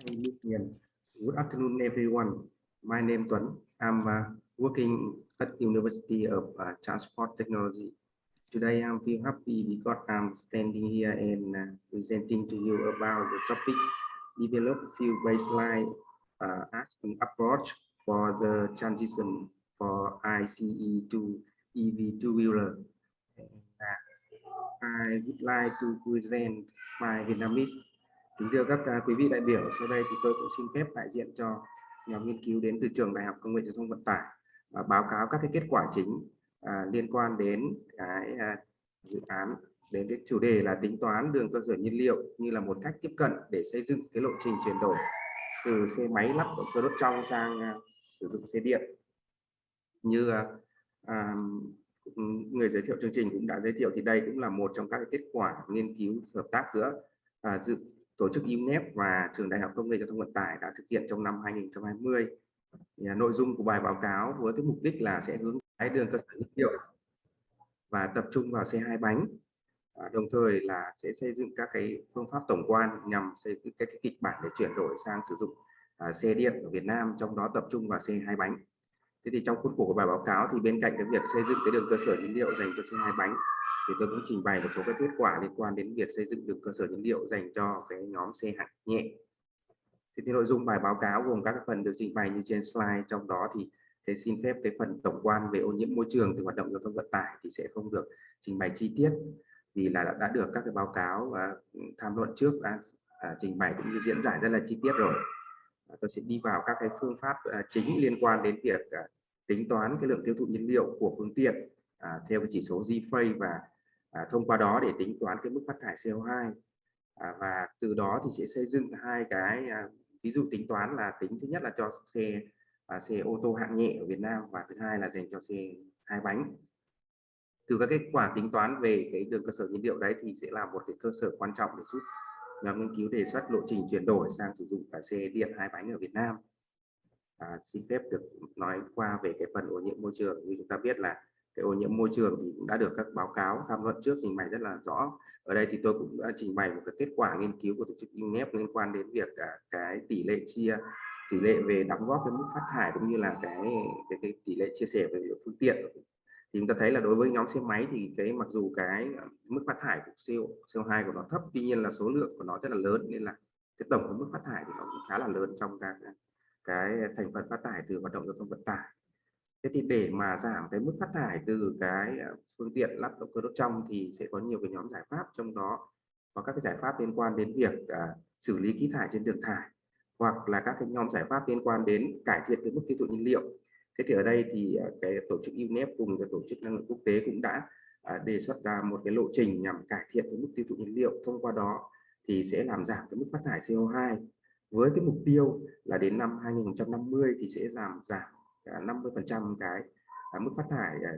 Good afternoon, everyone. My name is Tuấn. I'm uh, working at University of uh, Transport Technology. Today, I'm feel happy because I'm standing here and uh, presenting to you about the topic develop few baseline uh, action approach for the transition for ICE to EV two-wheeler. I would like to present my Vietnamese Kính thưa các à, quý vị đại biểu, sau đây thì tôi cũng xin phép đại diện cho nhóm nghiên cứu đến từ trường Đại học Công nghệ Giao thông Vận tải và báo cáo các cái kết quả chính à, liên quan đến cái à, dự án đến cái chủ đề là tính toán đường cơ sở nhiên liệu như là một cách tiếp cận để xây dựng cái lộ trình chuyển đổi từ xe máy lắp động cơ đốt trong sang à, sử dụng xe điện. Như à, à, người giới thiệu chương trình cũng đã giới thiệu thì đây cũng là một trong các kết quả nghiên cứu hợp tác giữa à, dự tổ chức UNEP và trường Đại học Công nghệ Giao thông Vận tải đã thực hiện trong năm 2020. Thì, à, nội dung của bài báo cáo với cái mục đích là sẽ hướng cái đường cơ sở nhiên liệu và tập trung vào xe hai bánh. À, đồng thời là sẽ xây dựng các cái phương pháp tổng quan nhằm xây dựng các cái kịch bản để chuyển đổi sang sử dụng à, xe điện ở Việt Nam, trong đó tập trung vào xe hai bánh. Thế thì trong khuôn khổ của bài báo cáo thì bên cạnh cái việc xây dựng cái đường cơ sở nhiên liệu dành cho xe hai bánh thì tôi cũng trình bày một số các kết quả liên quan đến việc xây dựng được cơ sở nhiên liệu dành cho cái nhóm xe hạng nhẹ. thì, thì nội dung bài báo cáo gồm các phần được trình bày như trên slide trong đó thì thế xin phép cái phần tổng quan về ô nhiễm môi trường từ hoạt động giao thông vận tải thì sẽ không được trình bày chi tiết vì là đã, đã được các cái báo cáo và tham luận trước đã à, trình bày cũng như diễn giải rất là chi tiết rồi. À, tôi sẽ đi vào các cái phương pháp à, chính liên quan đến việc à, tính toán cái lượng tiêu thụ nhiên liệu của phương tiện à, theo cái chỉ số GFA và à, thông qua đó để tính toán cái mức phát thải CO2 à, và từ đó thì sẽ xây dựng hai cái à, ví dụ tính toán là tính thứ nhất là cho xe à, xe ô tô hạng nhẹ ở Việt Nam và thứ hai là dành cho xe hai bánh. Từ các kết quả tính toán về cái đường cơ sở nhiên liệu đấy thì sẽ là một cái cơ sở quan trọng để giúp nhóm nghiên cứu đề xuất lộ trình chuyển đổi sang sử dụng cả xe điện hai bánh ở Việt Nam. À, xin phép được nói qua về cái phần ô nhiễm môi trường. Như chúng ta biết là cái ô nhiễm môi trường thì cũng đã được các báo cáo tham luận trước trình bày rất là rõ. Ở đây thì tôi cũng đã trình bày một cái kết quả nghiên cứu của tổ chức UNEP liên quan đến việc cả cái tỷ lệ chia tỷ lệ về đóng góp cái mức phát thải cũng như là cái cái, cái tỷ lệ chia sẻ về phương tiện. Thì chúng ta thấy là đối với nhóm xe máy thì cái mặc dù cái à, mức phát thải của CO CO2 của nó thấp tuy nhiên là số lượng của nó rất là lớn nên là cái tổng của mức phát thải thì nó cũng khá là lớn trong các cái thành phần phát thải từ hoạt động giao thông vận tải thế thì để mà giảm cái mức phát thải từ cái à, phương tiện lắp động cơ đốt trong thì sẽ có nhiều cái nhóm giải pháp trong đó có các cái giải pháp liên quan đến việc à, xử lý khí thải trên đường thải hoặc là các cái nhóm giải pháp liên quan đến cải thiện cái mức tiêu thụ nhiên liệu. Thế thì ở đây thì à, cái tổ chức UNEP cùng cái tổ chức năng lượng quốc tế cũng đã à, đề xuất ra một cái lộ trình nhằm cải thiện cái mức tiêu thụ nhiên liệu. Thông qua đó thì sẽ làm giảm cái mức phát thải CO2 với cái mục tiêu là đến năm 2050 thì sẽ giảm giảm 50 phần trăm cái à, mức phát thải à,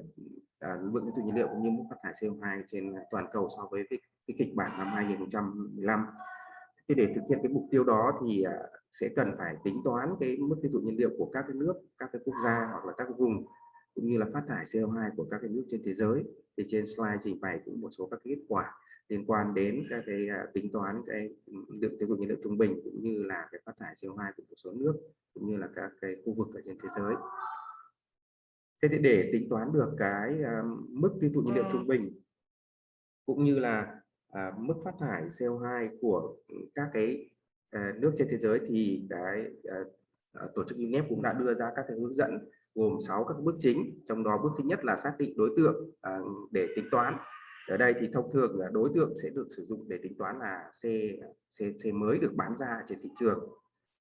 à, lượng nhiên liệu cũng như mức phát thải CO2 trên toàn cầu so với cái, cái kịch bản năm 2015 thì để thực hiện cái mục tiêu đó thì à, sẽ cần phải tính toán cái mức tiêu thụ nhiên liệu của các cái nước các cái quốc gia hoặc là các cái vùng cũng như là phát thải CO2 của các cái nước trên thế giới thì trên slide trình bày cũng một số các kết quả liên quan đến các cái à, tính toán cái lượng tiêu thụ nhiên liệu trung bình cũng như là cái phát thải CO2 của một số nước cũng như là các cái khu vực ở trên thế giới. Thế thì để tính toán được cái à, mức tiêu thụ nhiên liệu trung bình cũng như là à, mức phát thải CO2 của các cái nước trên thế giới thì cái tổ chức UNEP cũng đã đưa ra các cái hướng dẫn gồm 6 các bước chính trong đó bước thứ nhất là xác định đối tượng à, để tính toán. Ở đây thì thông thường là đối tượng sẽ được sử dụng để tính toán là xe xe xe mới được bán ra trên thị trường.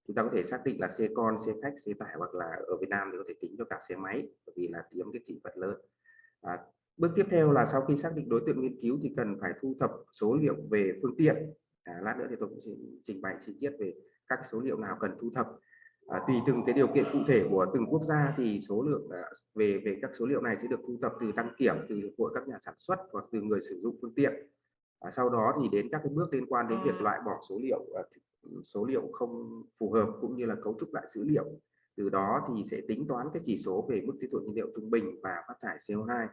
Chúng ta có thể xác định là xe con xe khách xe tải hoặc là ở Việt Nam thì có thể tính cho cả xe máy bởi vì là tiếm cái thị phần lớn. À, bước tiếp theo là sau khi xác định đối tượng nghiên cứu thì cần phải thu thập số liệu về phương tiện. À, lát nữa thì tôi cũng sẽ trình bày chi tiết về các số liệu nào cần thu thập à, tùy từng cái điều kiện cụ thể của từng quốc gia thì số lượng à, về về các số liệu này sẽ được thu thập từ đăng kiểm từ của các nhà sản xuất hoặc từ người sử dụng phương tiện. À, sau đó thì đến các cái bước liên quan đến việc loại bỏ số liệu à, số liệu không phù hợp cũng như là cấu trúc lại dữ liệu. Từ đó thì sẽ tính toán cái chỉ số về mức tiêu thụ nhiên liệu trung bình và phát thải CO2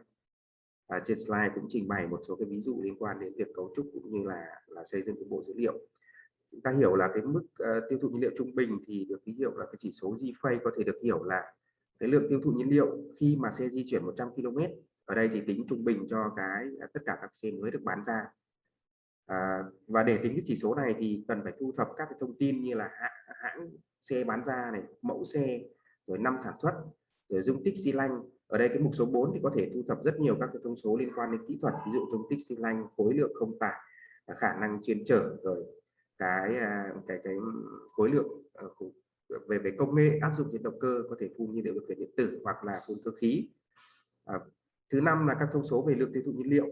à, trên slide cũng trình bày một số cái ví dụ liên quan đến việc cấu trúc cũng như là là xây dựng cái bộ dữ liệu chúng ta hiểu là cái mức uh, tiêu thụ nhiên liệu trung bình thì được ký hiệu là cái chỉ số G-Phase có thể được hiểu là cái lượng tiêu thụ nhiên liệu khi mà xe di chuyển 100 km ở đây thì tính trung bình cho cái à, tất cả các xe mới được bán ra. À, và để tính cái chỉ số này thì cần phải thu thập các cái thông tin như là hãng, hãng xe bán ra này mẫu xe rồi năm sản xuất rồi dung tích xi lanh. Ở đây cái mục số 4 thì có thể thu thập rất nhiều các cái thông số liên quan đến kỹ thuật ví dụ dung tích xi lanh khối lượng không tải khả năng chuyên trở rồi cái à, cái cái khối lượng ờ, về về công nghệ áp dụng trên động cơ có thể phun nhiên liệu điều khiển điện tử hoặc là phun cơ khí. À, thứ năm là các thông số về lượng tiêu thụ nhiên liệu.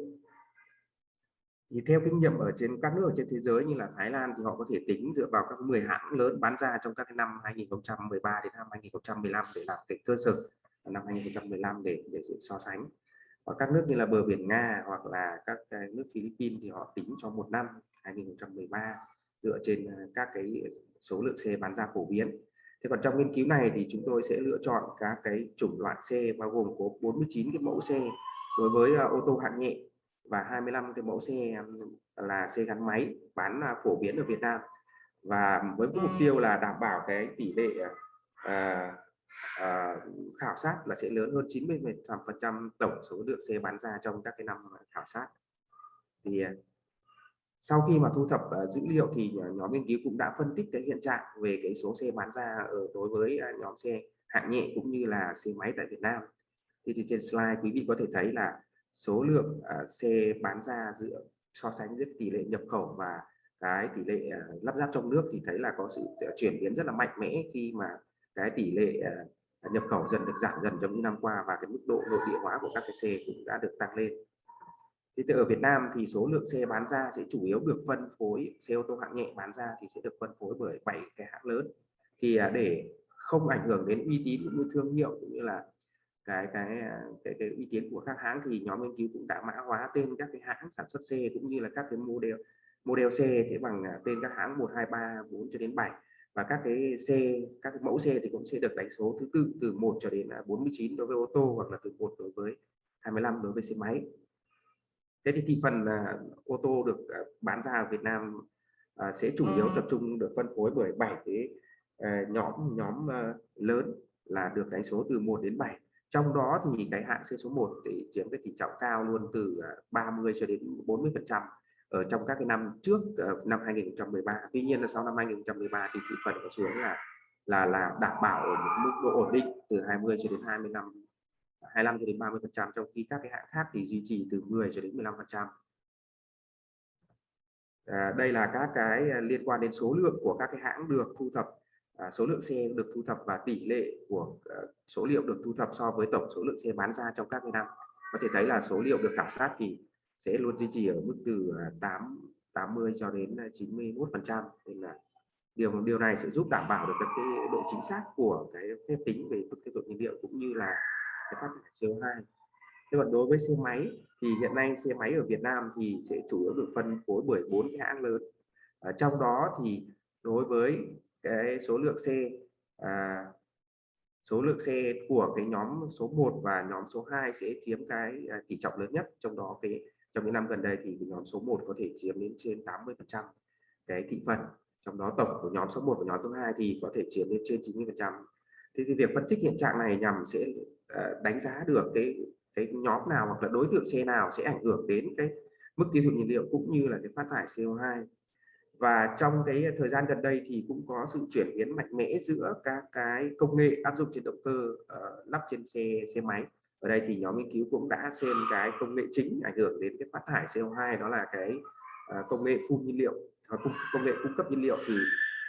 Thì theo kinh nghiệm ở trên các nước ở trên thế giới như là Thái Lan thì họ có thể tính dựa vào các 10 hãng lớn bán ra trong các năm 2013 đến năm 2015 để làm cái cơ sở năm 2015 để để sự so sánh. Ở các nước như là bờ biển Nga hoặc là các cái nước Philippines thì họ tính cho một năm 2013 dựa trên à, các cái số lượng xe bán ra phổ biến. Thế còn trong nghiên cứu này thì chúng tôi sẽ lựa chọn các cái chủng loại xe bao gồm có 49 cái mẫu xe đối với à, ô tô hạng nhẹ và 25 cái mẫu xe là xe gắn máy bán à, phổ biến ở Việt Nam. Và với mục tiêu là đảm bảo cái tỷ lệ à, à, khảo sát là sẽ lớn hơn 90 phần trăm tổng số lượng xe bán ra trong các cái năm khảo sát. Thì sau khi mà thu thập uh, dữ liệu thì ờ, nhóm nghiên cứu cũng đã phân tích cái hiện trạng về cái số xe bán ra ở đối với uh, nhóm xe hạng nhẹ cũng như là xe máy tại Việt Nam. Thì, thì trên slide quý vị có thể thấy là số lượng uh, xe bán ra giữa so sánh giữa tỷ lệ nhập khẩu và cái tỷ lệ uh, lắp ráp trong nước thì thấy là có sự chuyển biến rất là mạnh mẽ khi mà cái tỷ lệ uh, nhập khẩu dần được giảm dần trong những năm qua và cái mức độ nội địa hóa của các cái xe cũng đã được tăng lên thì ở Việt Nam thì số lượng xe bán ra sẽ chủ yếu được phân phối xe ô tô hạng nhẹ bán ra thì sẽ được phân phối bởi bảy cái hãng lớn. Thì à, để không ảnh hưởng đến uy tín cũng như thương hiệu cũng như là cái cái à, cái, cái uy tín của các hãng thì nhóm nghiên cứu cũng đã mã hóa tên các cái hãng sản xuất xe cũng như là các cái model model xe thế bằng à, tên các hãng 1 2 3 4 cho đến 7 và các cái xe các cái mẫu xe thì cũng sẽ được đánh số thứ tự từ 1 cho đến 49 đối với ô tô hoặc là từ 1 đối với 25 đối với xe máy thế thì thị phần uh, ô tô được uh, bán ra ở Việt Nam uh, sẽ chủ yếu tập trung được phân phối bởi bảy cái uh, nhóm nhóm uh, lớn là được đánh số từ 1 đến 7 trong đó thì cái hạng xe số 1 thì chiếm cái tỷ trọng cao luôn từ 30 cho đến 40 phần trăm ở trong các cái năm trước uh, năm 2013 tuy nhiên là sau năm 2013 thì thị phần có xuống là là là đảm bảo ở một mức độ ổn định từ 20 cho đến 25 25 cho đến 30 phần trăm trong khi các cái hãng khác thì duy trì từ 10 cho đến 15 phần trăm. À, đây là các cái à, liên quan đến số lượng của các cái hãng được thu thập à, số lượng xe được thu thập và tỷ lệ của à, số liệu được thu thập so với tổng số lượng xe bán ra trong các năm. Có thể thấy là số liệu được khảo sát thì sẽ luôn duy trì ở mức từ à, 8 80 cho đến à, 91 phần trăm. Nên là điều điều này sẽ giúp đảm bảo được cái độ chính xác của cái phép tính về mức tiêu thụ nhiên liệu cũng như là cái phát thải CO2 thế còn đối với xe máy thì hiện nay xe máy ở Việt Nam thì sẽ chủ yếu được phân phối bởi bốn cái hãng lớn. Ở trong đó thì đối với cái số lượng xe à, số lượng xe của cái nhóm số 1 và nhóm số 2 sẽ chiếm cái à, tỷ trọng lớn nhất trong đó cái trong những năm gần đây thì nhóm số 1 có thể chiếm đến trên 80 phần trăm cái thị phần. Trong đó tổng của nhóm số 1 và nhóm số 2 thì có thể chiếm đến trên 90 phần trăm thì thì việc phân tích hiện trạng này nhằm sẽ ờ, đánh giá được cái cái nhóm nào hoặc là đối tượng xe nào sẽ ảnh hưởng đến cái mức tiêu thụ nhiên liệu cũng như là cái phát thải CO2 và trong cái thời gian gần đây thì cũng có sự chuyển biến mạnh mẽ giữa các cái công nghệ áp dụng trên động cơ uh, lắp trên xe xe máy. Ở đây thì nhóm nghiên cứu cũng đã xem cái công nghệ chính ảnh hưởng đến cái phát thải CO2 đó là cái uh, công nghệ phun nhiên liệu hoặc công nghệ cung cấp nhiên liệu. Thì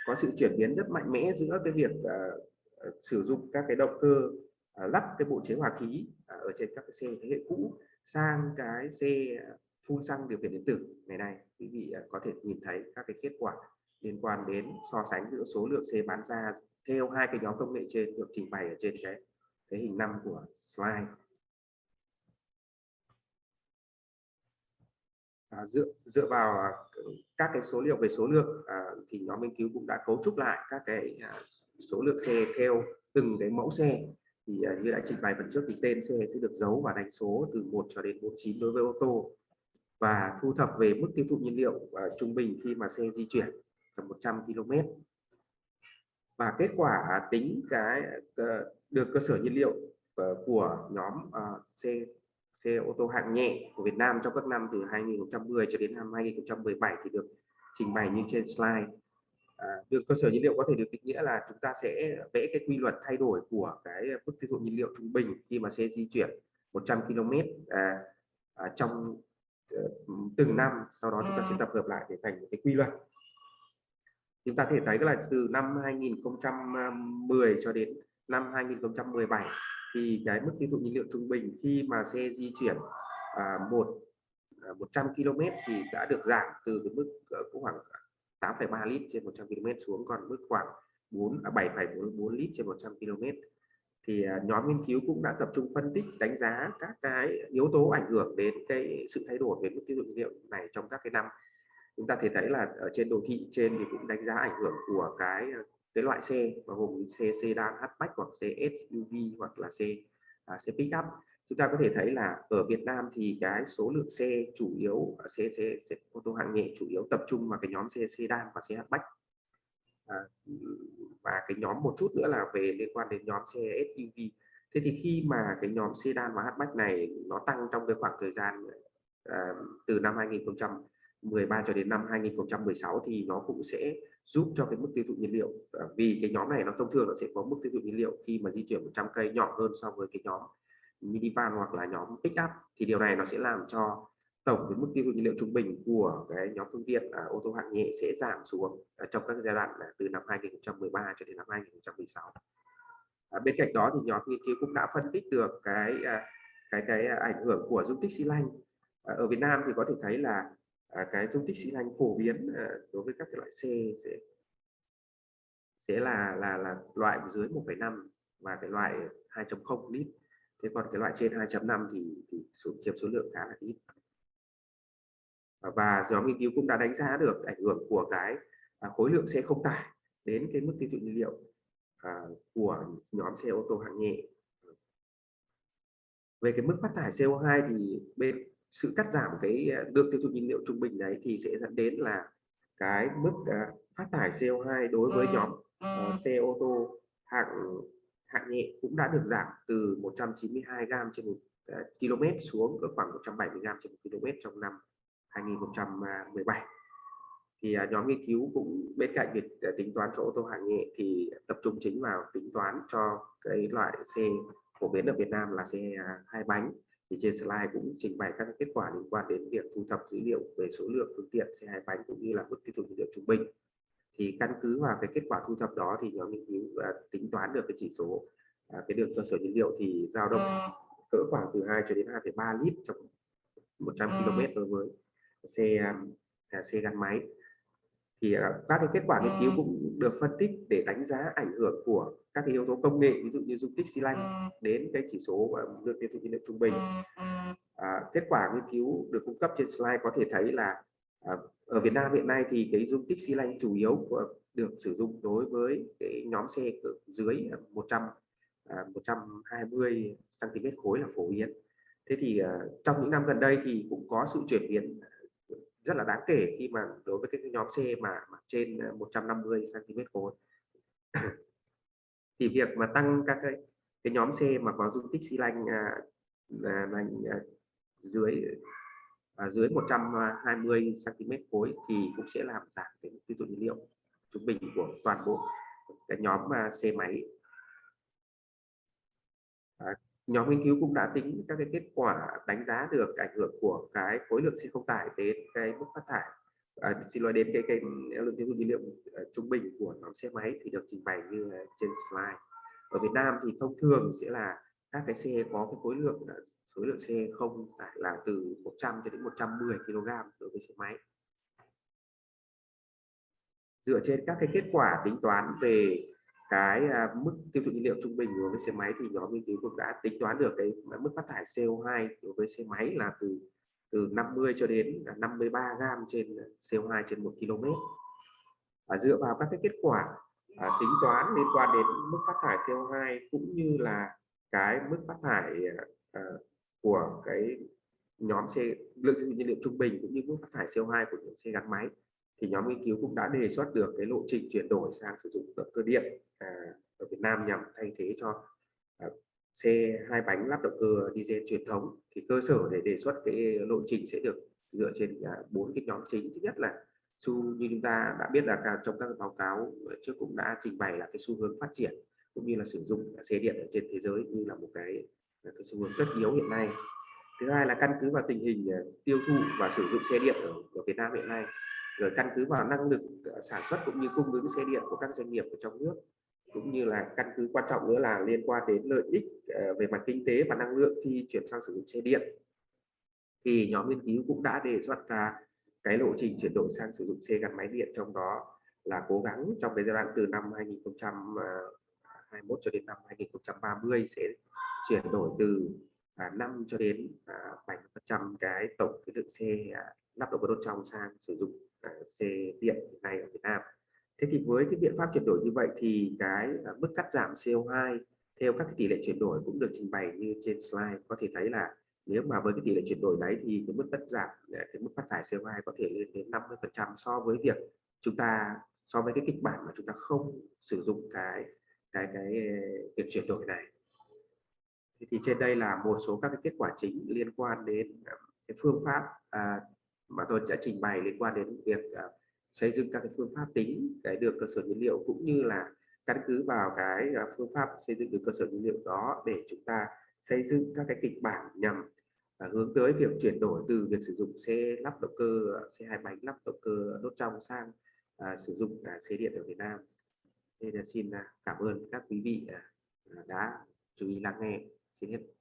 có sự chuyển biến rất mạnh mẽ giữa cái việc uh, Ờ, sử dụng các cái động cơ à, lắp cái bộ chế hòa khí à, ở trên các cái xe thế hệ cũ sang cái xe à, phun xăng điều khiển điện tử ngày nay quý vị có thể nhìn thấy các cái kết quả liên quan đến so sánh giữa số lượng xe bán ra theo hai cái nhóm công nghệ trên được trình bày ở trên cái cái hình năm của slide. À, dựa dựa vào à, các cái số liệu về số lượng à, thì nhóm nghiên cứu cũng đã cấu trúc lại các cái à, số lượng xe theo từng cái mẫu xe. Thì à, như đã trình bày phần trước thì tên xe sẽ được giấu và đánh số từ 1 cho đến 49 đối với ô tô và thu thập về mức tiêu thụ nhiên liệu à, trung bình khi mà xe di chuyển tầm 100 km và kết quả tính cái à, được cơ sở nhiên liệu ờ, của nhóm uh, xe xe ô tô hạng nhẹ của Việt Nam trong các năm từ 2010 cho đến năm 2017 thì được trình bày như trên slide. À, đường cơ sở nhiên liệu có thể được định nghĩa là chúng ta sẽ vẽ cái quy luật thay đổi của cái mức tiêu thụ nhiên liệu trung bình khi mà xe di chuyển 100 km à, à, trong uh, từng năm sau đó chúng ta sẽ tập hợp lại để thành một cái quy luật chúng ta thể thấy là từ năm 2010 cho đến năm 2017 thì cái mức tiêu thụ nhiên liệu trung bình khi mà xe di chuyển à, một à, 100 km thì đã được giảm từ cái mức ờ, cũng khoảng 8,3 lít trên 100 km xuống còn mức khoảng 4 à, 7,44 lít trên 100 km thì à, nhóm nghiên cứu cũng đã tập trung phân tích đánh giá các cái yếu tố ảnh hưởng đến cái sự thay đổi về mức tiêu thụ nhiên liệu này trong các cái năm. Chúng ta thể thấy là ở trên đồ thị trên thì cũng đánh giá ảnh hưởng của cái cái loại xe bao gồm xe sedan hatchback hoặc xe SUV hoặc là xe à, xe pickup. Chúng ta có thể thấy là ở Việt Nam thì cái số lượng xe chủ yếu xe xe, xe ô tô hạng nhẹ chủ yếu tập trung vào cái nhóm xe sedan và xe hatchback. À, và cái nhóm một chút nữa là về liên quan đến nhóm xe SUV thế thì khi mà cái nhóm sedan và hatchback này nó tăng trong cái khoảng thời gian à, từ năm 2013 cho đến năm 2016 thì nó cũng sẽ giúp cho cái mức tiêu thụ nhiên liệu. À, vì cái nhóm này nó thông thường nó sẽ có mức tiêu thụ nhiên liệu khi mà di chuyển 100 cây nhỏ hơn so với cái nhóm minivan hoặc là nhóm pickup thì điều này nó sẽ làm cho tổng cái mức tiêu thụ nhiên liệu trung bình của cái nhóm phương tiện à, ô tô hạng nhẹ sẽ giảm xuống à, trong các giai đoạn à, từ năm 2013 cho đến năm 2016 à, bên cạnh đó thì nhóm nghiên cứu cũng đã phân tích được cái à, cái cái ảnh hưởng của dung tích xi lanh. À, ở Việt Nam thì có thể thấy là à, cái dung tích xi lanh phổ biến à, đối với các cái loại xe sẽ sẽ là là là loại dưới 1,5 và cái loại 2.0 lít thế còn cái loại trên 2.5 thì thì số chiếm số lượng khá là ít. Và nhóm nghiên cứu cũng đã đánh giá được ảnh hưởng của cái à, khối lượng xe không tải đến cái mức tiêu thụ nhiên liệu à, của nhóm xe ô tô hạng nhẹ. Về cái mức phát thải CO2 thì bên sự cắt giảm cái à, lượng tiêu thụ nhiên liệu trung bình đấy thì sẽ dẫn đến là cái mức phát thải CO2 đối với nhóm xe ô tô hạng hạng nhẹ cũng đã được giảm từ 192 gram trên một km xuống ở khoảng 170 gram trên một km trong năm 2017 thì uh, nhóm nghiên cứu cũng bên cạnh việc uh, tính toán cho ô tô hạng nhẹ thì tập trung chính vào tính toán cho cái loại xe phổ biến ở Việt Nam là xe uh, hai bánh thì trên slide cũng trình bày các kết quả liên quan đến việc thu thập dữ liệu về số lượng phương tiện xe hai bánh cũng như là mức tiêu thụ nhiên liệu trung bình. Thì căn cứ vào cái kết quả thu thập đó thì nhóm nghiên cứu uh, tính toán được cái chỉ số uh, cái đường cơ sở nhiên liệu thì dao động cỡ khoảng từ 2 cho đến 2,3 lít trong 100 km đối với xe à, xe gắn máy thì à, các cái kết quả nghiên cứu cũng được phân tích để đánh giá ảnh hưởng của các cái yếu tố công nghệ ví dụ như dung tích xi lanh đến cái chỉ số lượng tiêu thụ nhiên liệu trung bình. À, kết quả nghiên cứu được cung cấp trên slide có thể thấy là à, ở Việt Nam hiện nay thì cái dung tích xi lanh chủ yếu của, được sử dụng đối với cái nhóm xe dưới 100 à, 120 cm khối là phổ biến. Thế thì uh, trong những năm gần đây thì cũng có sự chuyển biến rất là đáng kể khi mà đối với cái nhóm C mà, mà trên ờ, 150 cm khối. Thì việc mà tăng các cái cái nhóm C mà có dung tích xi lanh à, là, à, dưới à, dưới 120 cm khối thì cũng sẽ làm giảm cái tiêu thụ nhiên liệu trung bình của toàn bộ cái nhóm mà xe máy nhóm nghiên cứu cũng đã tính các cái kết quả đánh giá được ảnh hưởng của cái khối lượng xe không tải đến cái mức phát thải. À, xin lỗi đến cái cái lượng tiêu thụ nhiên liệu à, trung bình của nhóm xe máy thì được trình bày như trên slide. Ở Việt Nam thì thông thường sẽ là các cái xe có cái khối lượng à, số lượng xe không tải là từ 100 cho đến 110 kg đối với xe máy. Dựa trên các cái kết quả tính toán về cái à, mức tiêu thụ nhiên liệu trung bình đối với xe máy thì nhóm nghiên cứu cũng đã tính toán được cái mức phát thải CO2 đối với xe máy là từ từ 50 cho đến 53 gram trên CO2 trên 1 km và dựa vào các cái kết quả à, tính toán liên quan đến mức phát thải CO2 cũng như là cái mức phát thải à, của cái nhóm xe lượng nhiên liệu trung bình cũng như mức phát thải CO2 của những xe gắn máy thì nhóm nghiên cứu cũng đã đề xuất được cái lộ trình chuyển đổi sang sử dụng động cơ điện à, ở Việt Nam nhằm thay thế cho à, xe hai bánh lắp động cơ diesel truyền thống. Thì cơ sở để đề xuất cái lộ trình sẽ được dựa trên à, bốn cái nhóm chính. Thứ nhất là xu như chúng ta đã biết là cả trong các báo cáo trước cũng đã trình bày là cái xu hướng phát triển cũng như là sử dụng xe điện ở trên thế giới như là một cái à, cái xu hướng tất yếu hiện nay. Thứ hai là căn cứ vào tình hình à, tiêu thụ và sử dụng xe điện ở, ở Việt Nam hiện nay rồi căn cứ vào năng lực ờ, sản xuất cũng như cung ứng xe điện của các doanh nghiệp ở trong nước, cũng như là căn cứ quan trọng nữa là liên quan đến lợi ích ờ, về mặt kinh tế và năng lượng khi chuyển sang sử dụng xe điện. Thì nhóm nghiên cứu cũng đã đề xuất ra cái lộ trình chuyển đổi sang sử dụng xe gắn máy điện, trong đó là cố gắng trong cái giai đoạn từ năm 2021 cho đến năm 2030 sẽ chuyển đổi từ à, 5 cho đến à, 7% cái tổng cái lượng xe à, lắp động cơ đốt trong sang sử dụng à, xe điện hiện nay ở Việt Nam. Thế thì với cái biện pháp chuyển đổi như vậy thì cái à, mức cắt giảm CO2 theo các cái tỷ lệ chuyển đổi cũng được trình bày như trên slide có thể thấy là nếu mà với cái tỷ lệ chuyển đổi đấy thì cái mức cắt giảm à, cái mức phát thải CO2 có thể lên đến 50 phần trăm so với việc chúng ta so với cái kịch bản mà chúng ta không sử dụng cái cái cái à, việc chuyển đổi này thì trên đây là một số các cái kết quả chính liên quan đến cái phương pháp à, mà tôi sẽ trình bày liên quan đến việc à, xây dựng các cái phương pháp tính cái được cơ sở dữ liệu cũng như là căn cứ vào cái à, phương pháp xây dựng được cơ sở dữ liệu đó để chúng ta xây dựng các cái kịch bản nhằm à, hướng tới việc chuyển đổi từ việc sử dụng xe lắp động cơ xe hai bánh lắp động cơ đốt trong sang à, sử dụng à, xe điện ở Việt Nam. Nên là xin cảm ơn các quý vị đã chú ý lắng nghe. Xin hết.